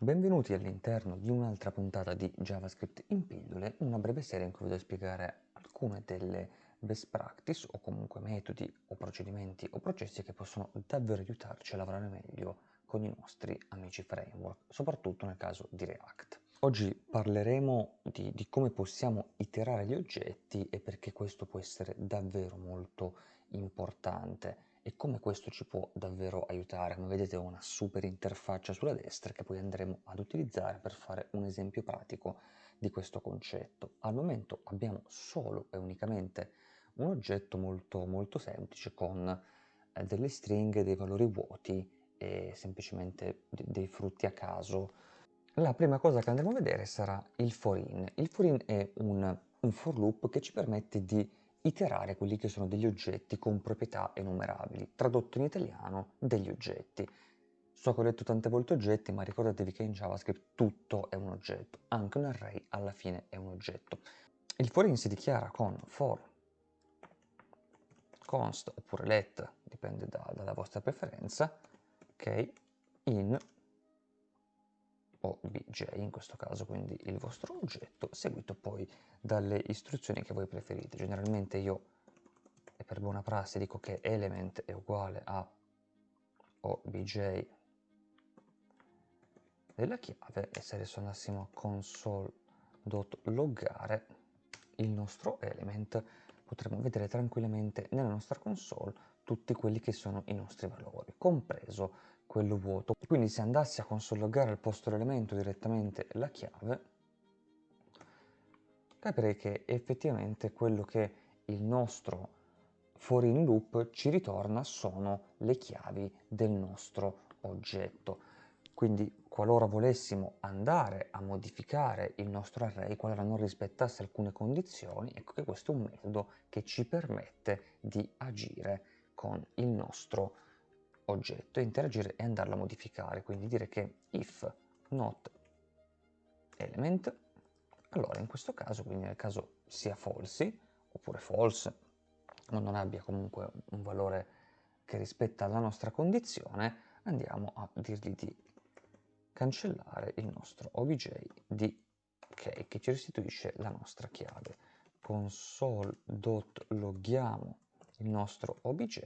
Benvenuti all'interno di un'altra puntata di JavaScript in pillole, una breve serie in cui vi devo spiegare alcune delle best practice o comunque metodi o procedimenti o processi che possono davvero aiutarci a lavorare meglio con i nostri amici framework, soprattutto nel caso di React. Oggi parleremo di, di come possiamo iterare gli oggetti e perché questo può essere davvero molto importante e come questo ci può davvero aiutare. Come vedete ho una super interfaccia sulla destra che poi andremo ad utilizzare per fare un esempio pratico di questo concetto. Al momento abbiamo solo e unicamente un oggetto molto molto semplice con eh, delle stringhe, dei valori vuoti e semplicemente dei frutti a caso. La prima cosa che andremo a vedere sarà il for in. Il for in è un, un for loop che ci permette di iterare quelli che sono degli oggetti con proprietà enumerabili, tradotto in italiano degli oggetti. So che ho detto tante volte oggetti, ma ricordatevi che in JavaScript tutto è un oggetto, anche un array alla fine è un oggetto. Il for in si dichiara con for const oppure let, dipende da, dalla vostra preferenza, ok, in obj in questo caso, quindi il vostro oggetto, seguito poi dalle istruzioni che voi preferite. Generalmente io, e per buona prassi, dico che element è uguale a obj della chiave e se adesso andassimo a console.loggare il nostro element potremo vedere tranquillamente nella nostra console tutti quelli che sono i nostri valori, compreso quello vuoto. Quindi se andassi a consologare al posto dell'elemento direttamente la chiave, capirei che effettivamente quello che il nostro for in loop ci ritorna sono le chiavi del nostro oggetto. Quindi qualora volessimo andare a modificare il nostro array, qualora non rispettasse alcune condizioni, ecco che questo è un metodo che ci permette di agire con il nostro oggetto e interagire e andarlo a modificare, quindi dire che if not element, allora in questo caso, quindi nel caso sia false oppure false, o non abbia comunque un valore che rispetta la nostra condizione, andiamo a dirgli di cancellare il nostro obj di ok che ci restituisce la nostra chiave. Console.loghiamo il nostro obj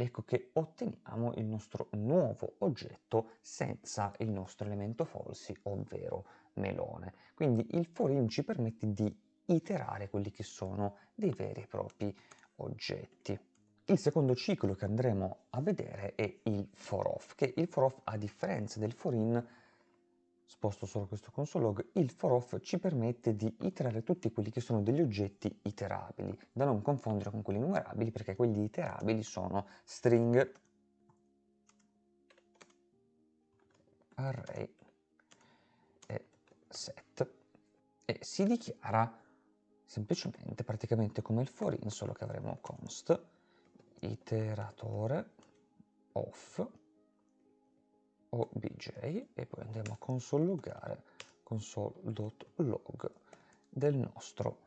ecco che otteniamo il nostro nuovo oggetto senza il nostro elemento falsi, ovvero melone. Quindi il for in ci permette di iterare quelli che sono dei veri e propri oggetti. Il secondo ciclo che andremo a vedere è il for off, che il for off a differenza del for in sposto solo questo console log, il for off ci permette di iterare tutti quelli che sono degli oggetti iterabili, da non confondere con quelli numerabili perché quelli iterabili sono string, array e set. E si dichiara semplicemente praticamente come il for in solo che avremo const iteratore off obj e poi andiamo a console-loggare console.log del nostro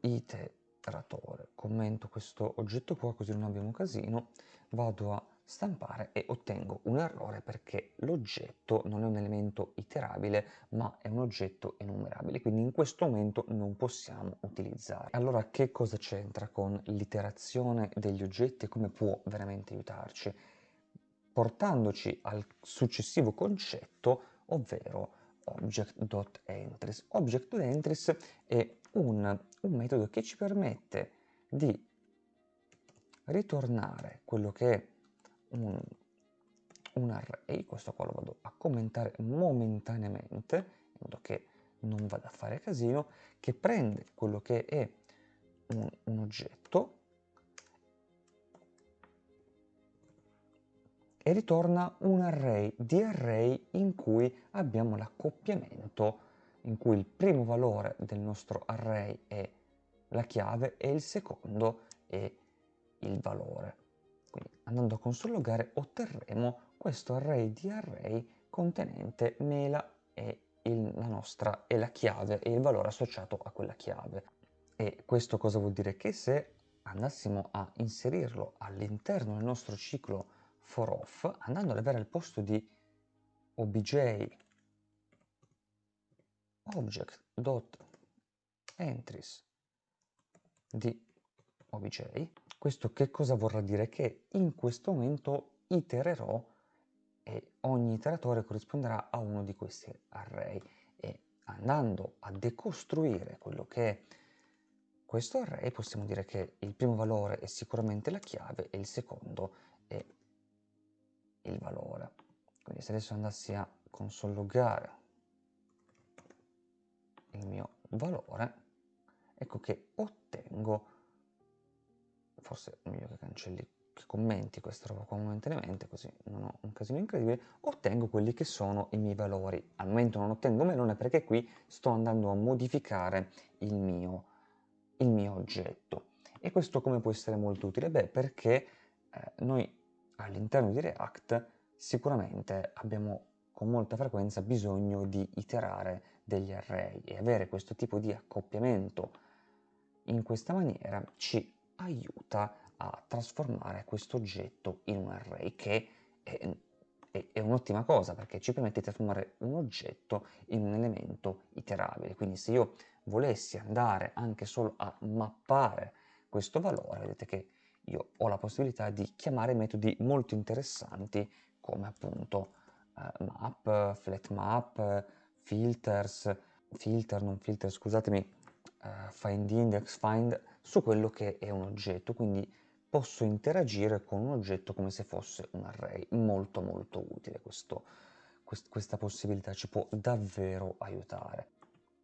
iteratore. Commento questo oggetto qua così non abbiamo casino, vado a stampare e ottengo un errore perché l'oggetto non è un elemento iterabile ma è un oggetto enumerabile. Quindi in questo momento non possiamo utilizzare. Allora che cosa c'entra con l'iterazione degli oggetti e come può veramente aiutarci portandoci al successivo concetto, ovvero object.entries. Object.entries è un, un metodo che ci permette di ritornare quello che è un, un array, questo qua lo vado a commentare momentaneamente, in modo che non vada a fare casino, che prende quello che è un, un oggetto, e ritorna un array di array in cui abbiamo l'accoppiamento in cui il primo valore del nostro array è la chiave e il secondo è il valore. Quindi andando a consologare otterremo questo array di array contenente mela e il, la nostra e la chiave e il valore associato a quella chiave. E questo cosa vuol dire? Che se andassimo a inserirlo all'interno del nostro ciclo for off, andando ad avere al posto di obj object.entries di obj. Questo che cosa vorrà dire? Che in questo momento itererò e ogni iteratore corrisponderà a uno di questi array e andando a decostruire quello che è questo array possiamo dire che il primo valore è sicuramente la chiave e il secondo è il valore. Quindi se adesso andassi a consologare il mio valore, ecco che ottengo, forse è meglio che cancelli, che commenti questa roba qua momentaneamente, così non ho un casino incredibile, ottengo quelli che sono i miei valori. Al momento non ottengo melone perché qui sto andando a modificare il mio, il mio oggetto. E questo come può essere molto utile? Beh, perché eh, noi all'interno di React sicuramente abbiamo con molta frequenza bisogno di iterare degli array e avere questo tipo di accoppiamento. In questa maniera ci aiuta a trasformare questo oggetto in un array che è, è, è un'ottima cosa perché ci permette di trasformare un oggetto in un elemento iterabile. Quindi se io volessi andare anche solo a mappare questo valore vedete che io ho la possibilità di chiamare metodi molto interessanti come appunto uh, map, flat map, filters, filter, non filter, scusatemi, uh, find index, find, su quello che è un oggetto, quindi posso interagire con un oggetto come se fosse un array, molto molto utile questo, quest questa possibilità, ci può davvero aiutare.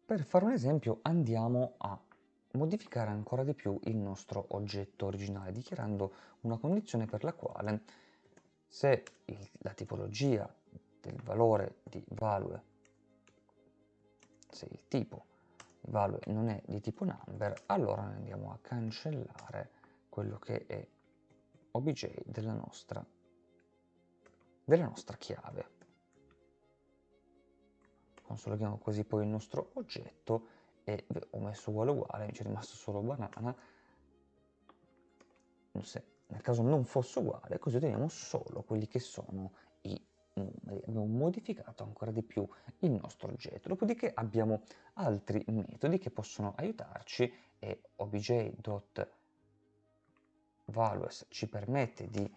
Per fare un esempio andiamo a modificare ancora di più il nostro oggetto originale dichiarando una condizione per la quale se il, la tipologia del valore di value, se il tipo di value non è di tipo number, allora andiamo a cancellare quello che è obj della nostra, della nostra chiave. Consolidhiamo così poi il nostro oggetto e ho messo uguale uguale, mi è rimasto solo banana, se nel caso non fosse uguale, così otteniamo solo quelli che sono i numeri. Abbiamo modificato ancora di più il nostro oggetto. Dopodiché abbiamo altri metodi che possono aiutarci e obj.values ci permette di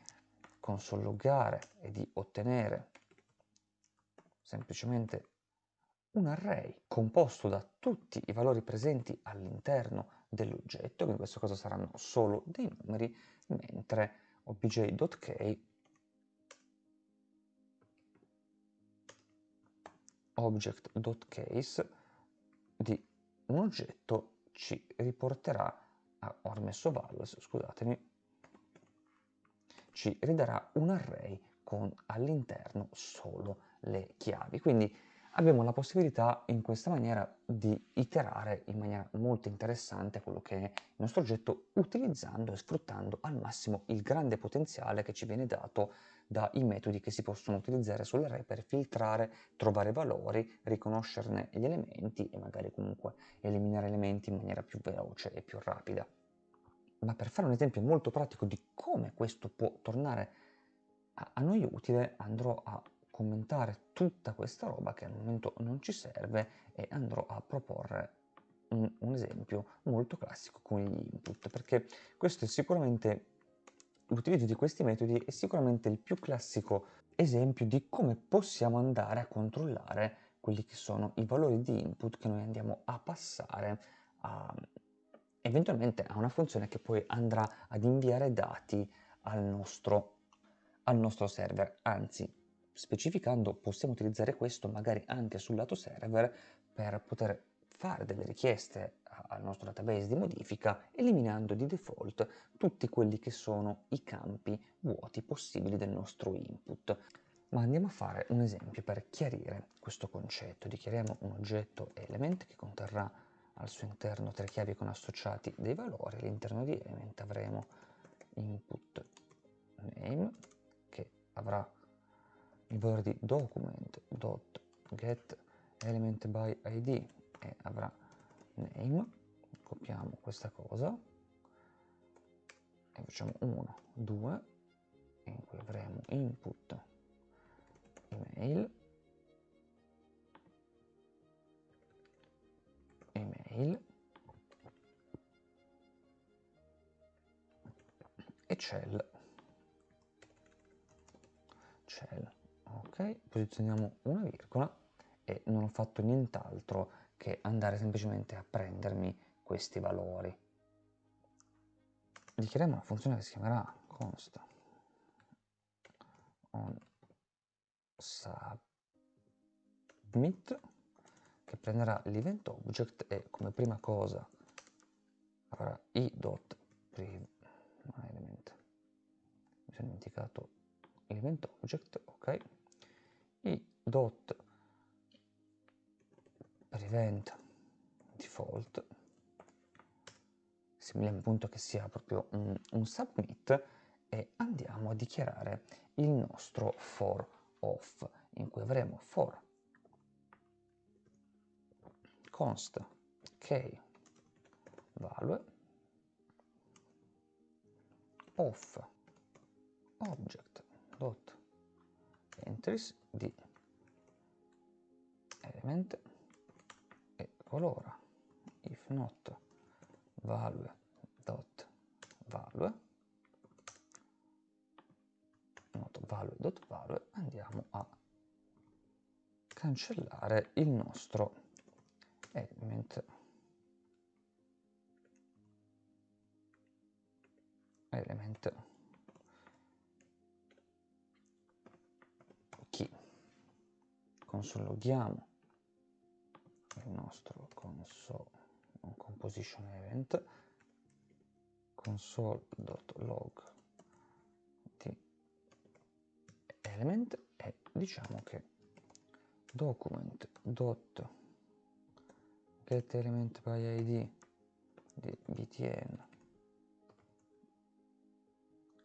consologare e di ottenere semplicemente un array composto da tutti i valori presenti all'interno dell'oggetto, quindi in questo caso saranno solo dei numeri, mentre obj.k object.case di un oggetto ci riporterà, ah, ho rimesso values, scusatemi, ci ridarà un array con all'interno solo le chiavi. Quindi abbiamo la possibilità in questa maniera di iterare in maniera molto interessante quello che è il nostro oggetto utilizzando e sfruttando al massimo il grande potenziale che ci viene dato dai metodi che si possono utilizzare sull'array per filtrare, trovare valori, riconoscerne gli elementi e magari comunque eliminare elementi in maniera più veloce e più rapida. Ma per fare un esempio molto pratico di come questo può tornare a, noi utile andrò a commentare tutta questa roba che al momento non ci serve e andrò a proporre un, un esempio molto classico con gli input perché questo è sicuramente l'utilizzo di questi metodi è sicuramente il più classico esempio di come possiamo andare a controllare quelli che sono i valori di input che noi andiamo a passare a, eventualmente a una funzione che poi andrà ad inviare dati al nostro, al nostro server, anzi specificando possiamo utilizzare questo magari anche sul lato server per poter fare delle richieste al nostro database di modifica eliminando di default tutti quelli che sono i campi vuoti possibili del nostro input. Ma andiamo a fare un esempio per chiarire questo concetto. Dichiariamo un oggetto element che conterrà al suo interno tre chiavi con associati dei valori. All'interno di element avremo input name che avrà il valore di document.get element by id e avrà name. Copiamo questa cosa e facciamo 1 2 in cui avremo input email. Email. E cell. Cell posizioniamo una virgola e non ho fatto nient'altro che andare semplicemente a prendermi questi valori. Dichiariamo una funzione che si chiamerà const on submit che prenderà l'event object e come prima cosa avrà i.priv element. Mi sono dimenticato l'event object ok i dot prevent default. Similiamo appunto che sia proprio un, un submit e andiamo a dichiarare il nostro for off in cui avremo for const k value of object dot entries di element e colora. If not value dot value not value dot value andiamo a cancellare il nostro element consologhiamo il nostro console composition event console.log di element e diciamo che document dot get element by id di btn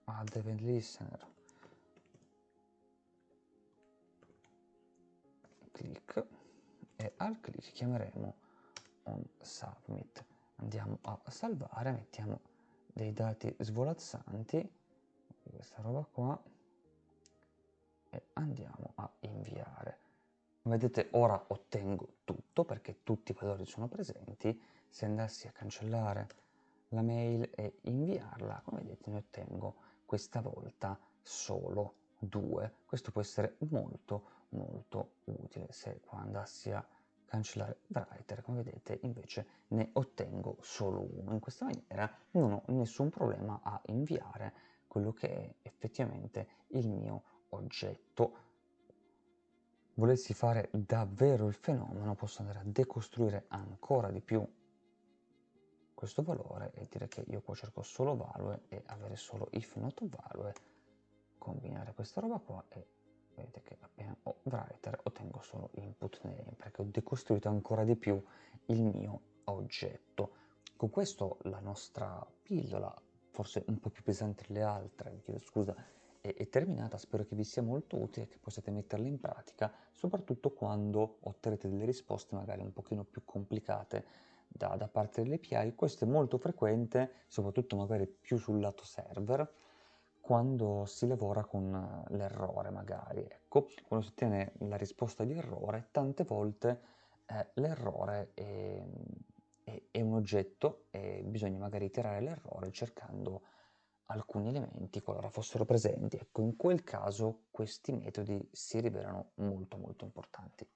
add event listener click e al click chiameremo on submit. Andiamo a salvare mettiamo dei dati svolazzanti questa roba qua e andiamo a inviare. Vedete ora ottengo tutto perché tutti i valori sono presenti. Se andassi a cancellare la mail e inviarla come vedete ne ottengo questa volta solo due. Questo può essere molto molto utile se qua andassi a cancellare writer come vedete invece ne ottengo solo uno. In questa maniera non ho nessun problema a inviare quello che è effettivamente il mio oggetto. Volessi fare davvero il fenomeno posso andare a decostruire ancora di più questo valore e dire che io qua cerco solo value e avere solo if not value combinare questa roba qua e vedete che appena ho writer ottengo solo input name perché ho decostruito ancora di più il mio oggetto. Con questo la nostra pillola forse un po' più pesante delle altre vi chiedo scusa è, è terminata spero che vi sia molto utile e che possiate metterla in pratica soprattutto quando otterrete delle risposte magari un pochino più complicate da, da parte delle API questo è molto frequente soprattutto magari più sul lato server quando si lavora con eh, l'errore magari, ecco, quando si ottiene la risposta di errore, tante volte eh, l'errore è, è, è, un oggetto e bisogna magari iterare l'errore cercando alcuni elementi qualora fossero presenti. Ecco, in quel caso questi metodi si rivelano molto molto importanti.